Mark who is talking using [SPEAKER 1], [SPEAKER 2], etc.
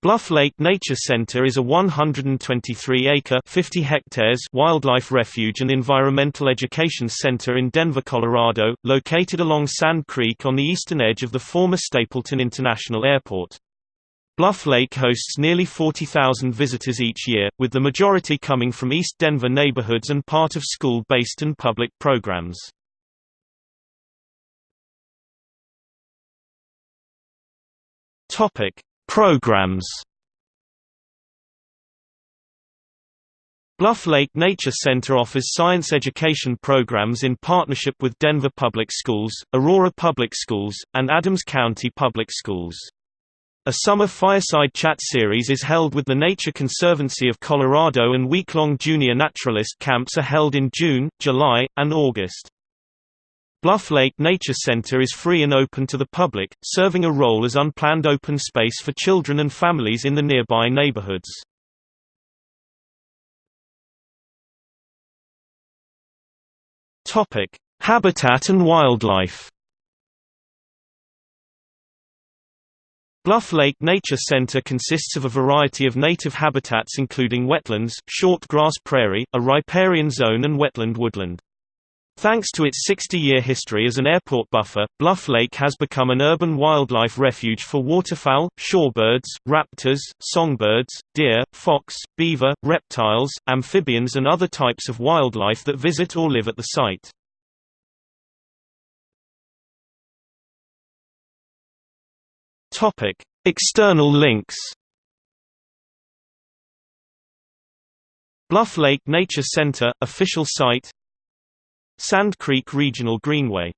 [SPEAKER 1] Bluff Lake Nature Center is a 123-acre (50 hectares) wildlife refuge and environmental education center in Denver, Colorado, located along Sand Creek on the eastern edge of the former Stapleton International Airport. Bluff Lake hosts nearly 40,000 visitors each year, with the majority coming from East Denver neighborhoods and part of school-based and public programs. Topic: Programs Bluff Lake Nature Center offers science education programs in partnership with Denver Public Schools, Aurora Public Schools, and Adams County Public Schools. A summer fireside chat series is held with the Nature Conservancy of Colorado and week-long junior naturalist camps are held in June, July, and August. Bluff Lake Nature Center is free and open to the public, serving a role as unplanned open space for children and families in the nearby neighborhoods. Topic: Habitat and wildlife. Bluff Lake Nature Center consists of a variety of native habitats including wetlands, short grass prairie, a riparian zone and wetland woodland. Thanks to its 60-year history as an airport buffer, Bluff Lake has become an urban wildlife refuge for waterfowl, shorebirds, raptors, songbirds, deer, fox, beaver, reptiles, amphibians and other types of wildlife that visit or live at the site. External links Bluff Lake Nature Center – official site Sand Creek Regional Greenway